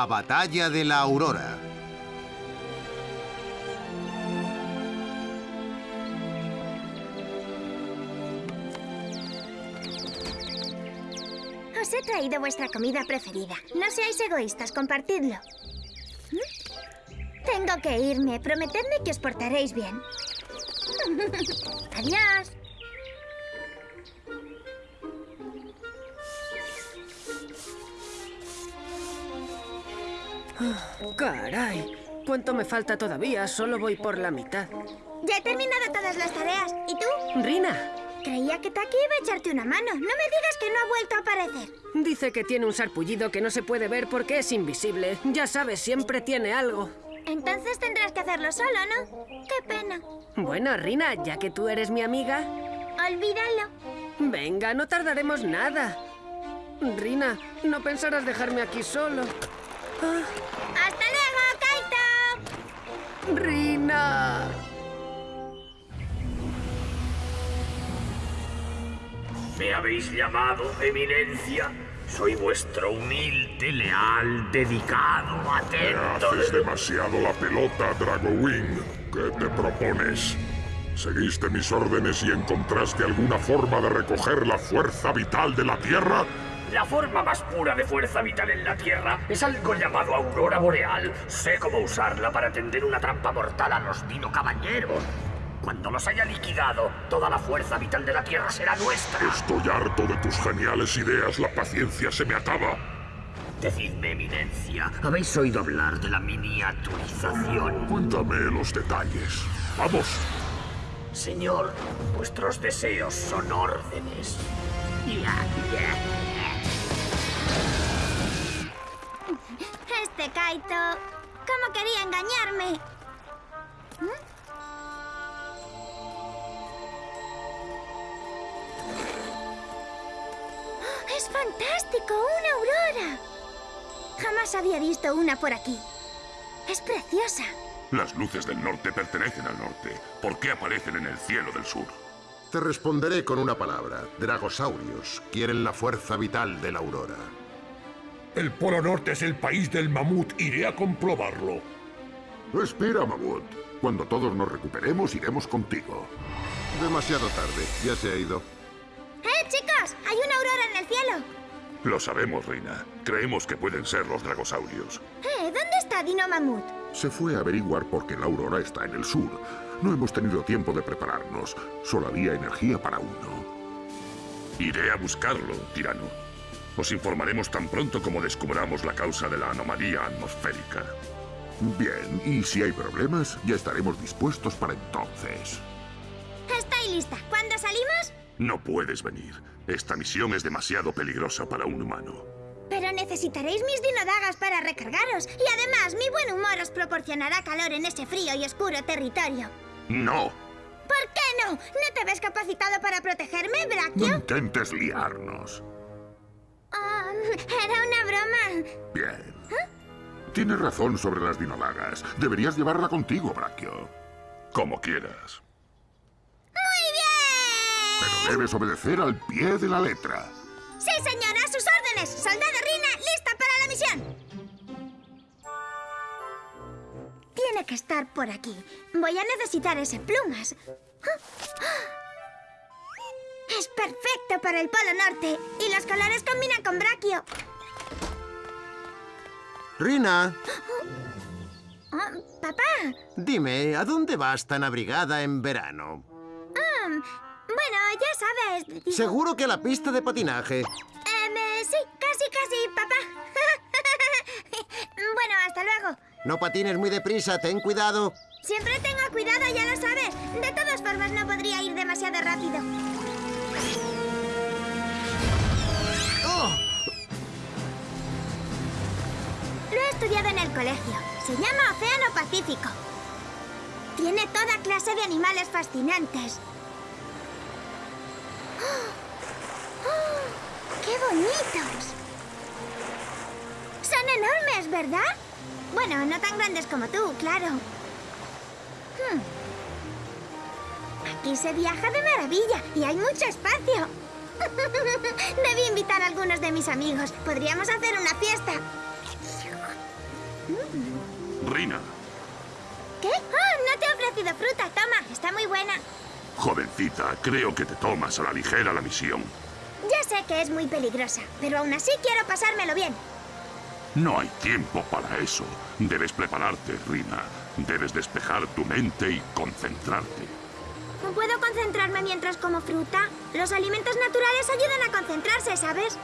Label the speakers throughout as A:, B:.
A: La batalla de la aurora.
B: Os he traído vuestra comida preferida. No seáis egoístas, compartidlo. Tengo que irme. Prometedme que os portaréis bien. Adiós.
C: Caray, ¿cuánto me falta todavía? Solo voy por la mitad.
B: Ya he terminado todas las tareas. ¿Y tú?
C: Rina,
B: Creía que Taki iba a echarte una mano. No me digas que no ha vuelto a aparecer.
C: dice que tiene un sarpullido que no se puede ver porque es invisible. Ya sabes, siempre tiene algo.
B: Entonces tendrás que hacerlo solo, ¿no? Qué pena.
C: Bueno, Rina, ya que tú eres mi amiga,
B: Olvídalo.
C: venga, no tardaremos nada. Rina, no pensarás dejarme aquí solo. Ah. Rina.
D: ¿Me habéis llamado, Eminencia? Soy vuestro humilde, leal, dedicado,
E: Te
D: atento.
E: haces demasiado la pelota, Dragowing. ¿Qué te propones? ¿Seguiste mis órdenes y encontraste alguna forma de recoger la fuerza vital de la Tierra?
D: La forma más pura de fuerza vital en la Tierra es algo llamado aurora boreal. Sé cómo usarla para tender una trampa mortal a los dino caballeros. Cuando los haya liquidado, toda la fuerza vital de la Tierra será nuestra.
E: Estoy harto de tus geniales ideas. La paciencia se me acaba.
D: Decidme, Eminencia, ¿habéis oído hablar de la miniaturización?
E: Cuéntame los detalles. ¡Vamos!
D: Señor, vuestros deseos son órdenes.
B: Este Kaito. ¿Cómo quería engañarme? ¿Mm? ¡Oh, ¡Es fantástico! ¡Una aurora! Jamás había visto una por aquí. Es preciosa.
E: Las luces del norte pertenecen al norte. ¿Por qué aparecen en el cielo del sur?
A: Te responderé con una palabra. Dragosaurios quieren la fuerza vital de la aurora.
F: El Polo Norte es el país del mamut. Iré a comprobarlo.
E: Espera, Mamut. Cuando todos nos recuperemos, iremos contigo.
A: Demasiado tarde. Ya se ha ido.
B: ¡Eh, chicos! ¡Hay una aurora en el cielo!
E: Lo sabemos, Reina. Creemos que pueden ser los dragosaurios.
B: ¡Eh! ¿Dónde está Dino Mamut?
E: Se fue a averiguar por qué la aurora está en el sur. No hemos tenido tiempo de prepararnos. Solo había energía para uno. Iré a buscarlo, tirano. Os informaremos tan pronto como descubramos la causa de la anomalía atmosférica. Bien, y si hay problemas, ya estaremos dispuestos para entonces.
B: Estoy lista. ¿Cuándo salimos?
E: No puedes venir. Esta misión es demasiado peligrosa para un humano.
B: Pero necesitaréis mis dinodagas para recargaros. Y además, mi buen humor os proporcionará calor en ese frío y oscuro territorio.
E: ¡No!
B: ¿Por qué no? ¿No te ves capacitado para protegerme,
E: No
B: Brachio?
E: intentes liarnos.
B: Ah, era una broma.
E: Bien. Tienes razón sobre las dinodagas. Deberías llevarla contigo, Brachio. Como quieras.
B: ¡Muy bien!
E: Pero debes obedecer al pie de la letra.
B: Sí, señora, sus órdenes. Soldado Rina, lista para la misión. Tiene que estar por aquí. Voy a necesitar ese plumas. Es perfecto para el Polo Norte. Y los colores combinan con Brachio.
A: Rina,
B: Ah, papá.
A: dime, ¿a dónde vas tan abrigada en verano?
B: Ah, bueno, ya sabes.
A: Seguro que a la pista de patinaje.
B: Em, eh, sí, casi, casi, papá. bueno, hasta luego.
A: No patines muy deprisa, ten cuidado.
B: Siempre tengo cuidado, ya lo sabes. De todas formas, no podría ir demasiado rápido. Estudiado en el colegio. Se llama Océano Pacífico. Tiene toda clase de animales fascinantes. ¡Oh! ¡Oh! ¡Qué bonitos! Son enormes, ¿verdad? Bueno, no tan grandes como tú, claro. Hmm. Aquí se viaja de maravilla y hay mucho espacio. Debí invitar a algunos de mis amigos. Podríamos hacer una fiesta.
E: Rina,
B: ¿Qué? Oh, no te he ofrecido fruta. Toma, está muy buena.
E: jovencita, creo que te tomas a la ligera la misión.
B: Ya sé que es muy peligrosa, pero aún así quiero pasármelo bien.
E: No hay tiempo para eso. Debes prepararte, Rina. Debes despejar tu mente y concentrarte.
B: ¿No puedo concentrarme mientras como fruta? Los alimentos naturales ayudan a concentrarse, ¿sabes?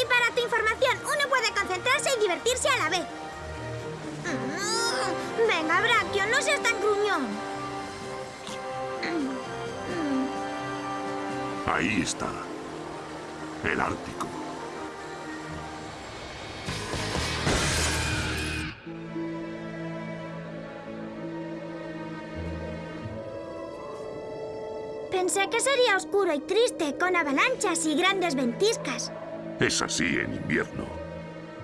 B: Y para tu información, uno puede concentrarse y divertirse a la vez. No seas tan gruñón.
E: Ahí está. El Ártico.
B: Pensé que sería oscuro y triste, con avalanchas y grandes ventiscas.
E: Es así en invierno.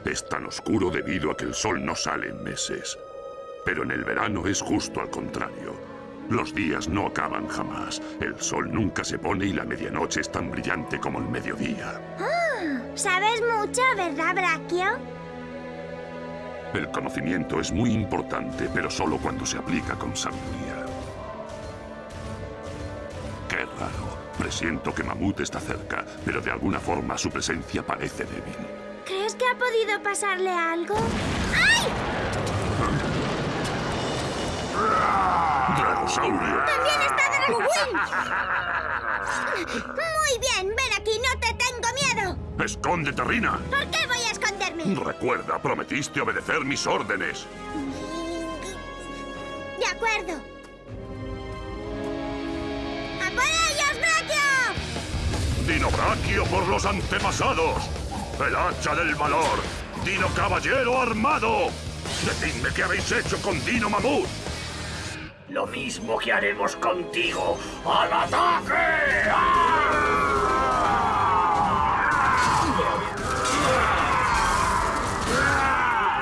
E: Es tan oscuro debido a que el sol no sale en meses. Pero en el verano es justo al contrario. Los días no acaban jamás. El sol nunca se pone y la medianoche es tan brillante como el mediodía.
B: ¿Sabes mucho, verdad, Brachio?
E: El conocimiento es muy importante, pero solo cuando se aplica con sabiduría. Qué raro. Presiento que Mamut está cerca, pero de alguna forma su presencia parece débil.
B: ¿Crees que ha podido pasarle algo? ¡Ay!
E: ¡Dragosaurio!
B: ¡También está Dragowing! Muy bien, ven aquí, no te tengo miedo.
E: ¡Escóndete, Rina!
B: ¿Por qué voy a esconderme?
E: Recuerda, prometiste obedecer mis órdenes.
B: De acuerdo. ¡A por ellos, Brachio!
E: Dinobraquio por los antepasados. El hacha del valor. Dino caballero armado. Decidme qué habéis hecho con Dino Mamut.
D: Lo mismo que haremos contigo. ¡Al ataque!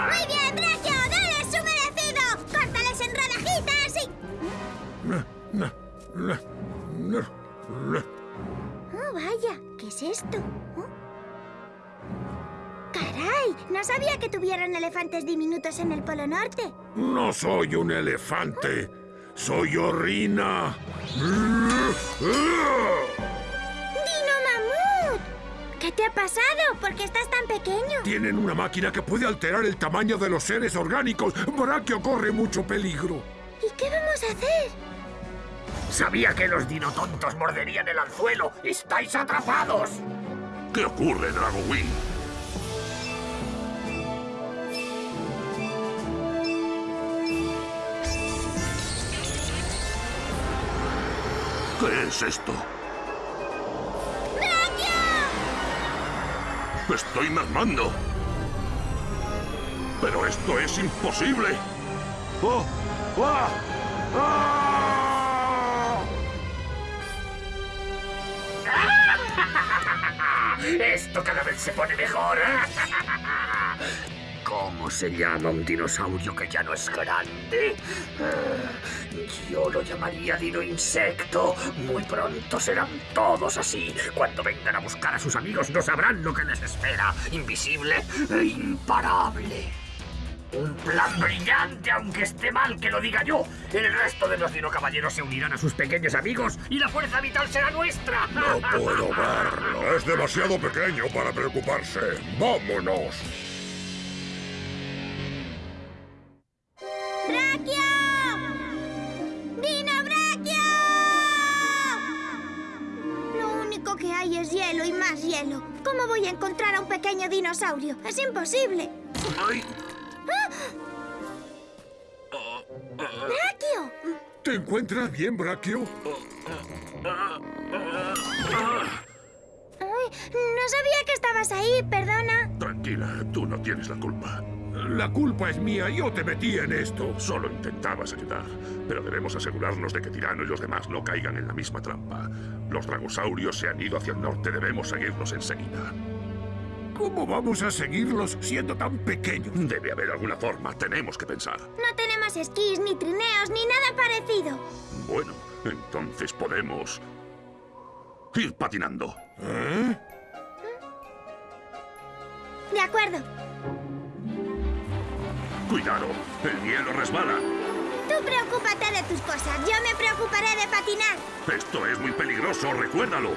B: Muy bien, Brachio, dale su merecido. Córtales en rodajitas y... Oh, vaya, ¿qué es esto? ¿Oh? ¡Caray! No sabía que tuvieran elefantes diminutos en el Polo Norte.
F: No soy un elefante. Soy Orina.
B: ¡Dino Mamut! ¿Qué te ha pasado? ¿Por qué estás tan pequeño?
F: Tienen una máquina que puede alterar el tamaño de los seres orgánicos. Brachio corre mucho peligro.
B: ¿Y qué vamos a hacer?
D: Sabía que los dinotontos morderían el anzuelo. ¡Estáis atrapados!
E: ¿Qué ocurre, Dragowing? ¿Qué es esto? ¡Estoy mermando! ¡Pero esto es imposible! ¡Oh! ¡Ah! ¡Ah!
D: Esto cada vez se pone mejor. ¿Cómo se llama un dinosaurio que ya no es grande? Eh, Yo lo llamaría dino insecto. Muy pronto serán todos así. Cuando vengan a buscar a sus amigos no sabrán lo que les espera. Invisible e imparable. Un plan brillante, aunque esté mal que lo diga yo. El resto de los dinocaballeros se unirán a sus pequeños amigos y la fuerza vital será nuestra.
F: No puedo verlo. Es demasiado pequeño para preocuparse. ¡Vámonos!
B: Voy a encontrar a un pequeño dinosaurio? Es imposible.
E: ¡Ay!
B: ¡Brachio!
F: ¿Te encuentras bien, Brachio?
B: No sabía que estabas ahí, perdona.
E: Tranquila, tú no tienes la culpa.
F: La culpa es mía. Yo te metí en esto.
E: Solo intentabas ayudar, pero debemos asegurarnos de que Tirano y los demás no caigan en la misma trampa. Los dragosaurios se han ido hacia el norte, debemos seguirlos enseguida.
F: ¿Cómo vamos a seguirlos siendo tan pequeños?
E: Debe haber alguna forma, tenemos que pensar.
B: No tenemos esquís, ni trineos, ni nada parecido.
E: Bueno, entonces podemos... Ir patinando.
B: De acuerdo.
E: Cuidado, el hielo resbala.
B: Tú preocúpate de tus cosas. Yo me preocuparé de patinar.
E: Esto es muy peligroso, recuérdalo.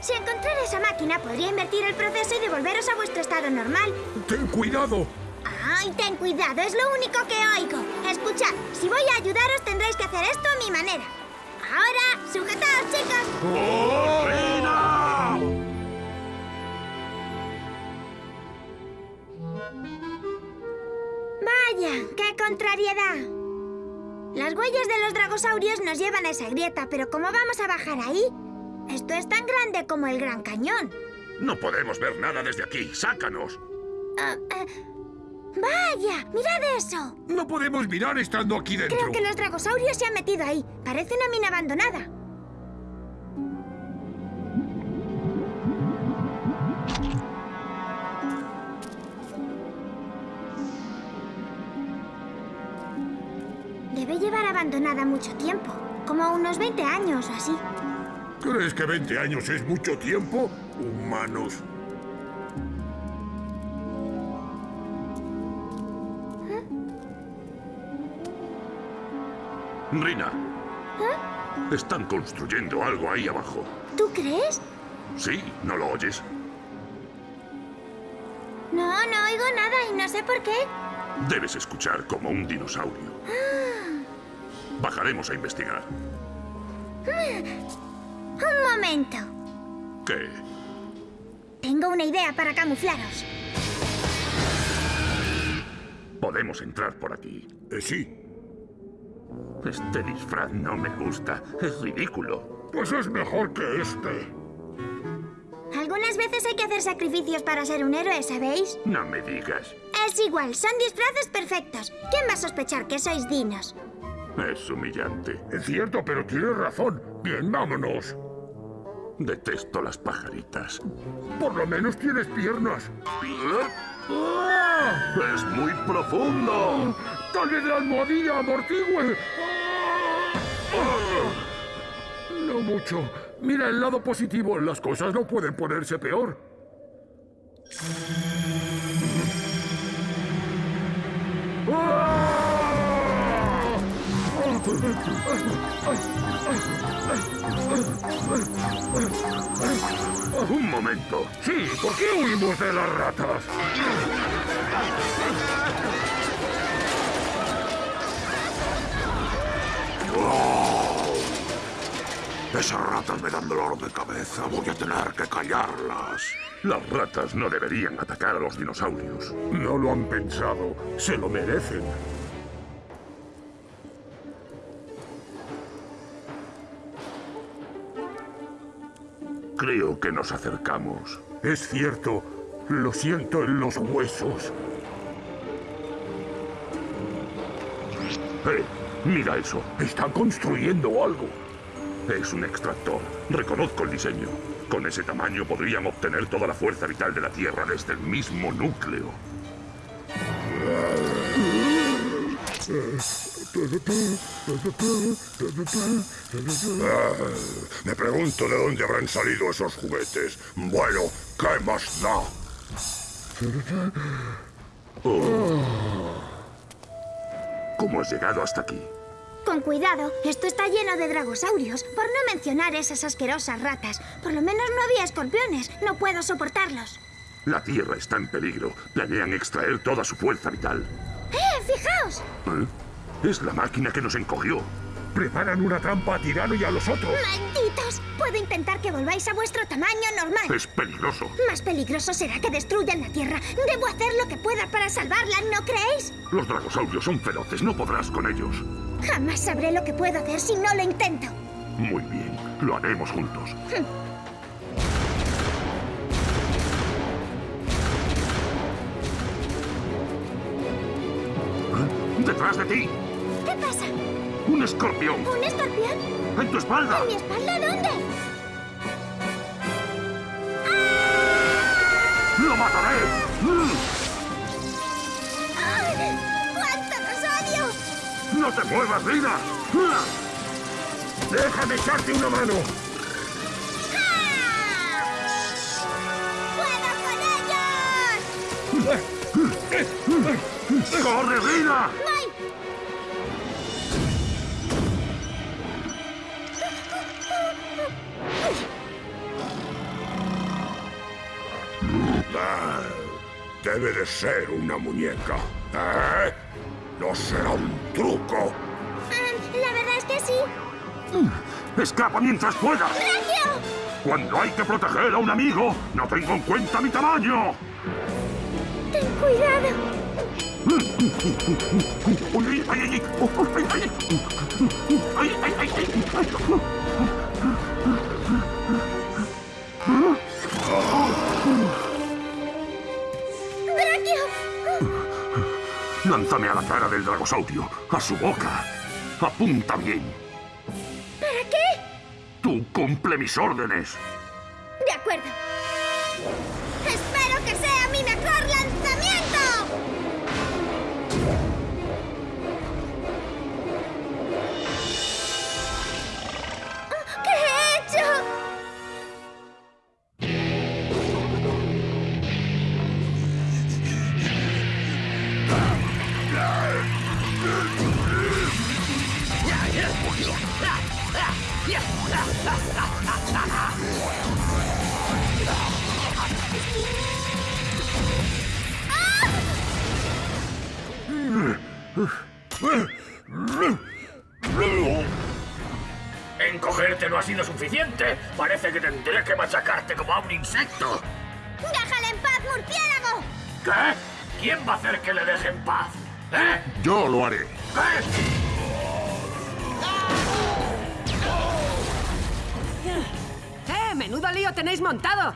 B: Si encontrara esa máquina, podría invertir el proceso y devolveros a vuestro estado normal.
F: ¡Ten cuidado!
B: ¡Ay, ten cuidado! Es lo único que oigo. Escuchad, si voy a ayudaros tendréis que hacer esto a mi manera. Ahora, sujetaos, chicos.
E: ¡Oh, Rina!
B: Vaya, qué contrariedad. Las huellas de los dragosaurios nos llevan a esa grieta, pero ¿cómo vamos a bajar ahí? Esto es tan grande como el Gran Cañón.
E: No podemos ver nada desde aquí. ¡Sácanos!
B: Ah, ah, ¡Vaya! ¡Mirad eso!
F: No podemos mirar estando aquí dentro.
B: Creo que los dragosaurios se han metido ahí. Parece una mina abandonada. Abandonada mucho tiempo. Como unos 20 años o así.
F: ¿Crees que 20 años es mucho tiempo? Humanos.
E: Rina. Están construyendo algo ahí abajo.
B: ¿Tú crees?
E: Sí, ¿no lo oyes?
B: No, no oigo nada y no sé por qué.
E: Debes escuchar como un dinosaurio. Bajaremos a investigar.
B: Un momento.
E: ¿Qué?
B: Tengo una idea para camuflaros.
E: Podemos entrar por aquí.
F: Eh, sí.
E: Este disfraz no me gusta. Es ridículo.
F: Pues es mejor que este.
B: Algunas veces hay que hacer sacrificios para ser un héroe, ¿sabéis?
E: No me digas.
B: Es igual, son disfraces perfectos. ¿Quién va a sospechar que sois dinos?
E: Es humillante.
F: Es cierto, pero tienes razón. Bien, vámonos.
E: Detesto las pajaritas.
F: Por lo menos tienes piernas.
E: ¡Es muy profundo!
F: ¡Tal vez la almohadilla amortigüe! No mucho. Mira el lado positivo. Las cosas no pueden ponerse peor.
E: Un momento.
F: Sí, ¿por qué huimos de las ratas?
E: Esas ratas me dan dolor de cabeza. Voy a tener que callarlas. Las ratas no deberían atacar a los dinosaurios.
F: No lo han pensado. Se lo merecen.
E: Creo que nos acercamos.
F: Es cierto. Lo siento en los huesos.
E: ¡Eh! Mira eso.
F: Están construyendo algo.
E: Es un extractor. Reconozco el diseño. Con ese tamaño podrían obtener toda la fuerza vital de la Tierra desde el mismo núcleo.
F: Ah, me pregunto de dónde habrán salido esos juguetes. Bueno, ¿qué más da?
E: ¿Cómo has llegado hasta aquí?
B: Con cuidado, esto está lleno de dragosaurios, por no mencionar esas asquerosas ratas. Por lo menos no había escorpiones, no puedo soportarlos.
E: La Tierra está en peligro. Planean extraer toda su fuerza vital.
B: ¡Eh, fijaos!
E: ¿Eh? Es la máquina que nos encogió.
F: Preparan una trampa a Tirano y a los otros.
B: ¡Malditos! Puedo intentar que volváis a vuestro tamaño normal.
E: Es peligroso.
B: Más peligroso será que destruyan la Tierra. Debo hacer lo que pueda para salvarla, ¿no creéis?
E: Los dragosaurios son feroces. No podrás con ellos.
B: Jamás sabré lo que puedo hacer si no lo intento.
E: Muy bien. Lo haremos juntos. ti.
B: ¿Qué pasa?
E: ¡Un escorpión!
B: ¿Un escorpión?
E: ¡En tu espalda!
B: ¿En mi espalda dónde? ¡Ah!
E: ¡Lo mataré! Mm.
B: ¡Ay! ¡Cuánto los odio!
E: ¡No te muevas, Lina! Mm.
F: ¡Déjame echarte una mano!
B: ¡Juega con ellos! Mm.
E: ¡Corre, Lina! ¡No!
F: Ah, debe de ser una muñeca. ¿Eh? ¿No será un truco?
B: Ah, la verdad es que sí.
E: Mm, ¡Escapa mientras puedas!
B: ¡Recio!
E: Cuando hay que proteger a un amigo, no tengo en cuenta mi tamaño.
B: Ten cuidado.
E: Mm, mm, ¡Ay, ay, ay! ¡Ay, ay! ¡Ay, ay! ay! Lánzame a la cara del dragosaurio, a su boca. Apunta bien.
B: ¿Para qué?
E: Tú cumple mis órdenes.
B: De acuerdo.
D: Parece que tendré que machacarte como a un insecto.
B: ¡Déjale en paz, murciélago!
D: ¿Qué? ¿Quién va a hacer que le deje en paz? ¿Eh?
A: Yo lo haré.
D: ¿Qué?
C: ¡Eh! ¡Menudo lío tenéis montado!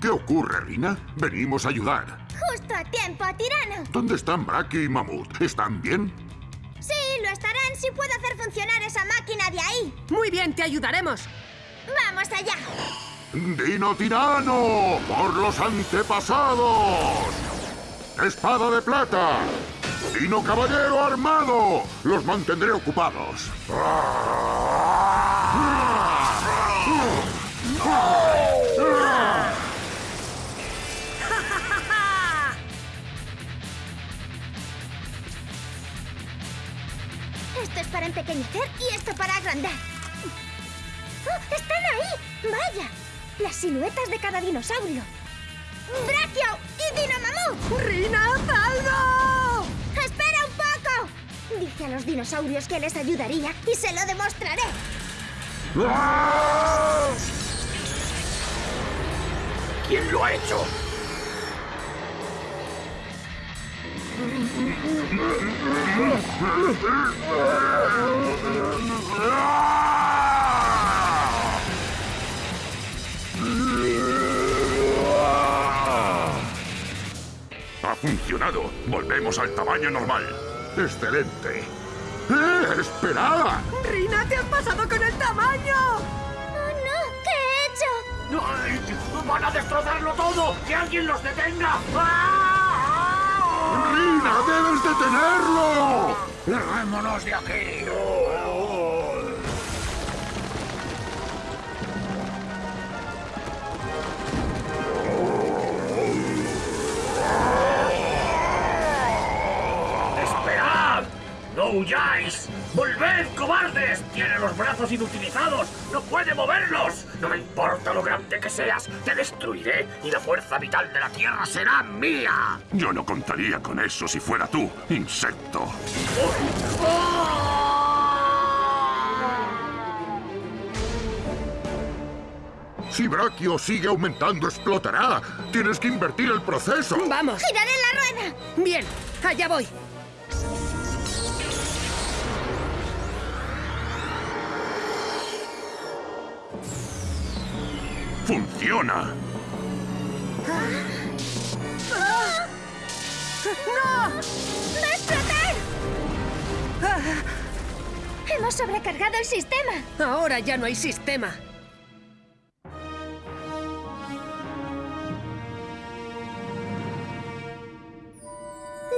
A: ¿Qué ocurre, Rina? Venimos a ayudar.
B: Justo a tiempo, tirano.
A: ¿Dónde están Brachio y Mamut? ¿Están bien?
B: Sí, lo estarán si puedo hacer funcionar esa máquina de ahí.
C: Muy bien, te ayudaremos.
B: ¡Vamos allá!
A: ¡Dino tirano! ¡Por los antepasados! ¡Espada de plata! ¡Dino caballero armado! Los mantendré ocupados.
B: Esto es para empequeñecer y esto para agrandar. ¡Oh, ¡Están ahí! ¡Vaya! Las siluetas de cada dinosaurio. ¡Brachio y Dinomamú!
C: ¡Rina, algo!
B: ¡Espera un poco! Dije a los dinosaurios que les ayudaría y se lo demostraré.
D: ¿Quién lo ha hecho?
E: funcionado. Volvemos al tamaño normal.
A: ¡Excelente! ¡Eh! ¡Esperad!
C: ¡Rina, te has pasado con el tamaño!
B: ¡Oh, no! ¿Qué he hecho?
D: ¡Ay! ¡Van a destrozarlo todo! ¡Que alguien los detenga! ¡Ah!
A: ¡Rina, debes detenerlo!
D: ¡Larguémonos de aquí! Huyáis! ¡Volved, cobardes! ¡Tiene los brazos inutilizados! ¡No puede moverlos! ¡No me importa lo grande que seas! ¡Te destruiré y la fuerza vital de la Tierra será mía!
E: Yo no contaría con eso si fuera tú, insecto.
A: Si Brachio sigue aumentando, explotará. Tienes que invertir el proceso.
C: ¡Vamos!
B: ¡Giraré la rueda!
C: Bien, allá voy.
E: ¡Funciona!
C: ¡No!
B: ¡Va a explotar! Hemos sobrecargado el sistema.
C: Ahora ya no hay sistema.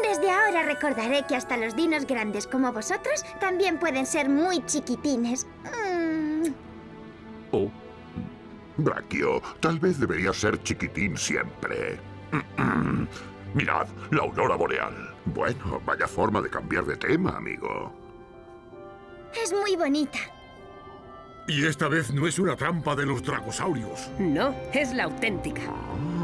B: Desde ahora recordaré que hasta los dinos grandes como vosotros también pueden ser muy chiquitines. Mm,
A: Oh. Brachio, tal vez deberías ser chiquitín siempre.
E: Mirad, la aurora boreal.
A: Bueno, vaya forma de cambiar de tema, amigo.
B: Es muy bonita.
F: Y esta vez no es una trampa de los dragosaurios.
C: No, es la auténtica.
A: Ah.